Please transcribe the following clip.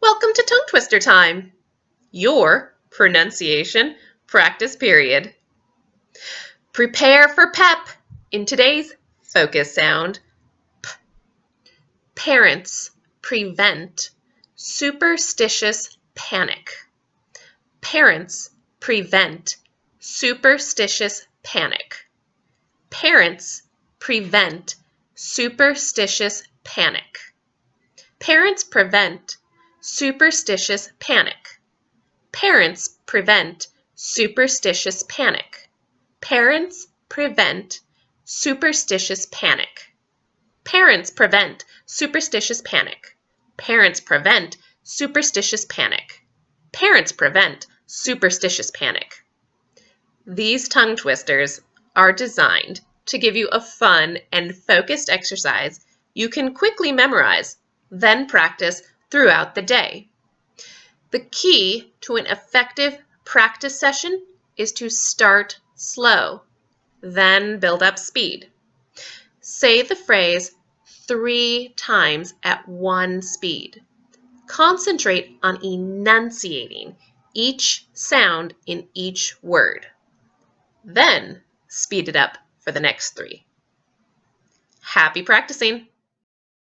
Welcome to Tongue Twister Time, your pronunciation practice period. Prepare for PEP in today's focus sound. P. Parents prevent superstitious panic. Parents prevent superstitious panic. Parents prevent superstitious panic. Parents prevent superstitious panic. Parents prevent superstitious panic. Parents prevent superstitious panic. Parents prevent superstitious panic. Parents prevent superstitious panic. Parents prevent superstitious panic. These tongue twisters are designed to give you a fun and focused exercise you can quickly memorize, then practice throughout the day. The key to an effective practice session is to start slow, then build up speed. Say the phrase three times at one speed. Concentrate on enunciating each sound in each word. Then speed it up for the next three. Happy practicing!